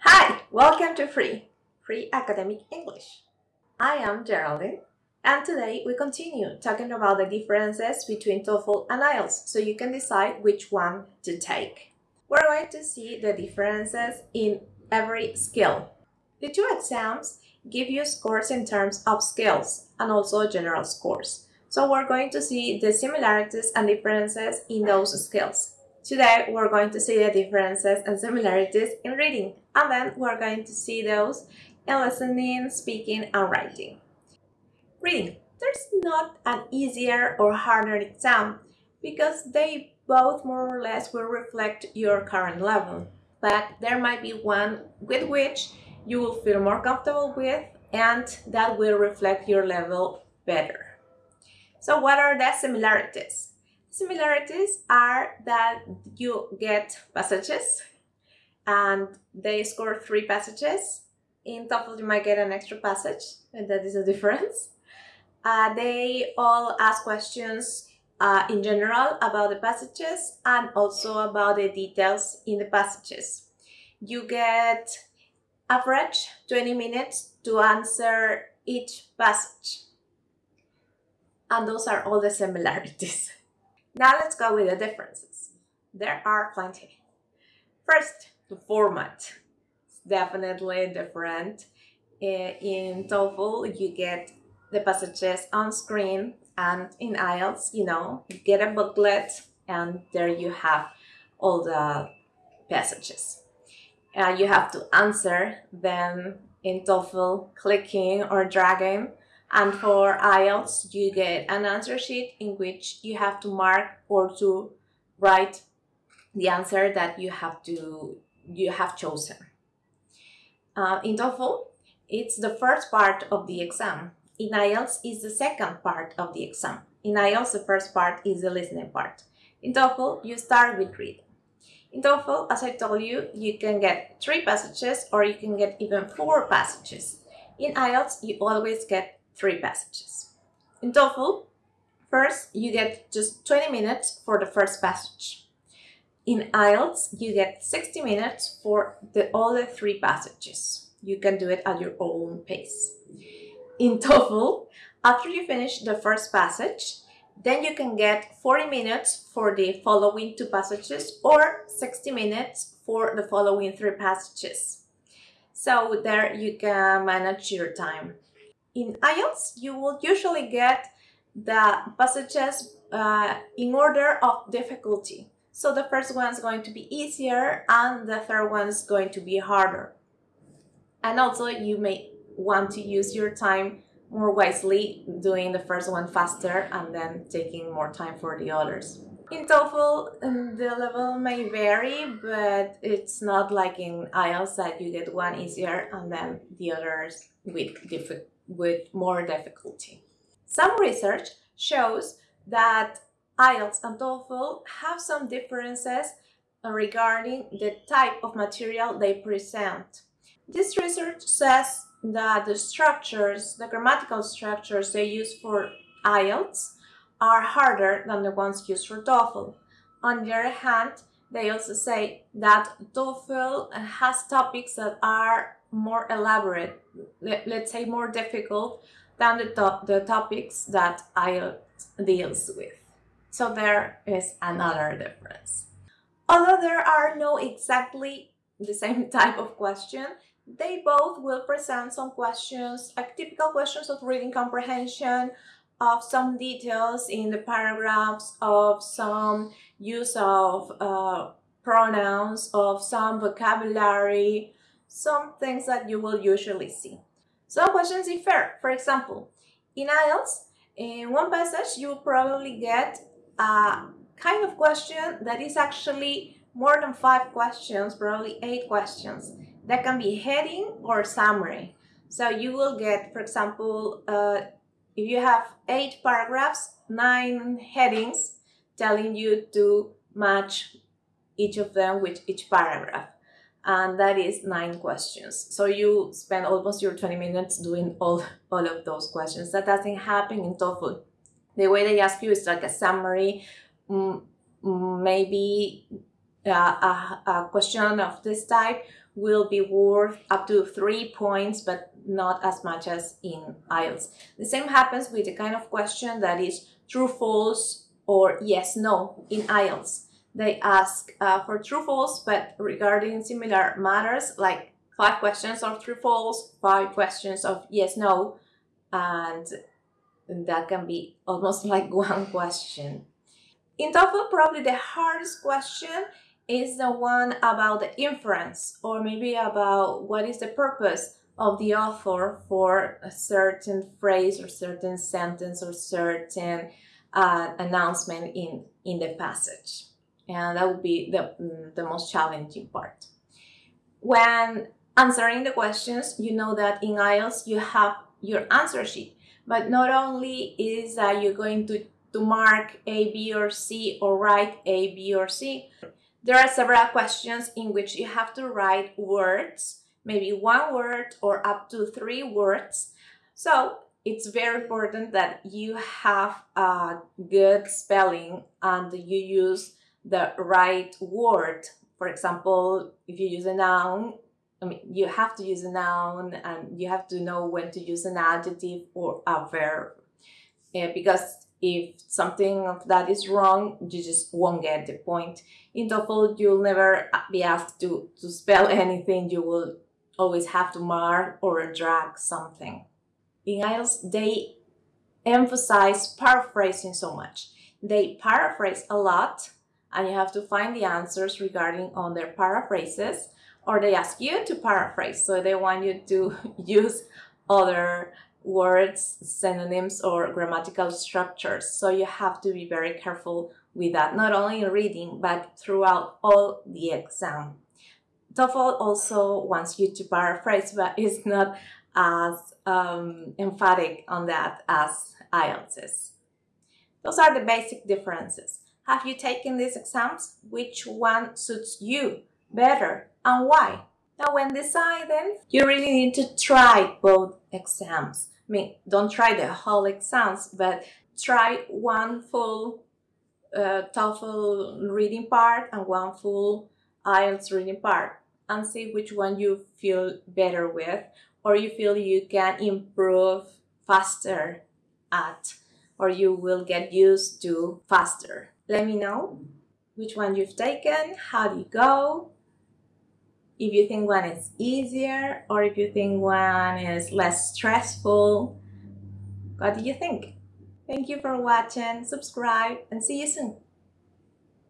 Hi, welcome to Free, Free Academic English. I am Geraldine, and today we continue talking about the differences between TOEFL and IELTS so you can decide which one to take. We're going to see the differences in every skill. The two exams give you scores in terms of skills and also general scores. So we're going to see the similarities and differences in those skills. Today we're going to see the differences and similarities in reading and then we're going to see those in listening, speaking and writing. Reading. There's not an easier or harder exam because they both more or less will reflect your current level. But there might be one with which you will feel more comfortable with and that will reflect your level better. So what are the similarities? Similarities are that you get passages and they score three passages. In TOEFL, you might get an extra passage, and that is a difference. Uh, they all ask questions uh, in general about the passages and also about the details in the passages. You get average 20 minutes to answer each passage. And those are all the similarities. Now let's go with the differences. There are plenty. First, the format. It's definitely different. In TOEFL, you get the passages on screen and in IELTS, you know, you get a booklet and there you have all the passages. Uh, you have to answer them in TOEFL clicking or dragging and for IELTS, you get an answer sheet in which you have to mark or to write the answer that you have to you have chosen. Uh, in TOEFL, it's the first part of the exam. In IELTS, it's the second part of the exam. In IELTS, the first part is the listening part. In TOEFL, you start with reading. In TOEFL, as I told you, you can get three passages or you can get even four passages. In IELTS, you always get three passages. In TOEFL, first you get just 20 minutes for the first passage. In IELTS, you get 60 minutes for the, all the three passages. You can do it at your own pace. In TOEFL, after you finish the first passage, then you can get 40 minutes for the following two passages or 60 minutes for the following three passages. So there you can manage your time in IELTS, you will usually get the passages uh, in order of difficulty. So the first one is going to be easier and the third one is going to be harder. And also you may want to use your time more wisely, doing the first one faster and then taking more time for the others. In TOEFL, um, the level may vary, but it's not like in IELTS that you get one easier and then the others with difficult with more difficulty. Some research shows that IELTS and TOEFL have some differences regarding the type of material they present. This research says that the structures, the grammatical structures they use for IELTS are harder than the ones used for TOEFL. On the other hand, they also say that TOEFL has topics that are more elaborate, let, us say more difficult than the, top, the topics that IELTS deals with. So there is another difference. Although there are no exactly the same type of question, they both will present some questions, like typical questions of reading comprehension, of some details in the paragraphs, of some use of uh, pronouns, of some vocabulary, some things that you will usually see. Some questions differ. For example, in IELTS, in one passage, you will probably get a kind of question that is actually more than five questions, probably eight questions. That can be heading or summary. So you will get, for example, uh, if you have eight paragraphs, nine headings telling you to match each of them with each paragraph and that is nine questions. So you spend almost your 20 minutes doing all, all of those questions. That doesn't happen in TOEFL. The way they ask you is like a summary, mm, mm, maybe a, a, a question of this type will be worth up to three points, but not as much as in IELTS. The same happens with the kind of question that is true, false, or yes, no in IELTS. They ask uh, for true, false, but regarding similar matters like five questions of true, false, five questions of yes, no, and that can be almost like one question. In TOEFL, probably the hardest question is the one about the inference or maybe about what is the purpose of the author for a certain phrase or certain sentence or certain uh, announcement in, in the passage. And that would be the, mm, the most challenging part. When answering the questions, you know that in IELTS you have your answer sheet, but not only is that you're going to, to mark A, B, or C or write A, B, or C, there are several questions in which you have to write words, maybe one word or up to three words. So it's very important that you have a good spelling and you use the right word. For example, if you use a noun, I mean, you have to use a noun and you have to know when to use an adjective or a verb. Uh, because if something of that is wrong, you just won't get the point. In TOEFL, you'll never be asked to, to spell anything. You will always have to mark or drag something. In IELTS, they emphasize paraphrasing so much. They paraphrase a lot and you have to find the answers regarding on their paraphrases or they ask you to paraphrase. So they want you to use other words, synonyms, or grammatical structures. So you have to be very careful with that, not only in reading, but throughout all the exam. TOEFL also wants you to paraphrase, but it's not as um, emphatic on that as IELTS is. Those are the basic differences. Have you taken these exams? Which one suits you better and why? Now when deciding, you really need to try both exams. I mean, don't try the whole exams, but try one full uh, TOEFL reading part and one full IELTS reading part and see which one you feel better with or you feel you can improve faster at or you will get used to faster. Let me know which one you've taken, how do you go, if you think one is easier or if you think one is less stressful. What do you think? Thank you for watching, subscribe, and see you soon.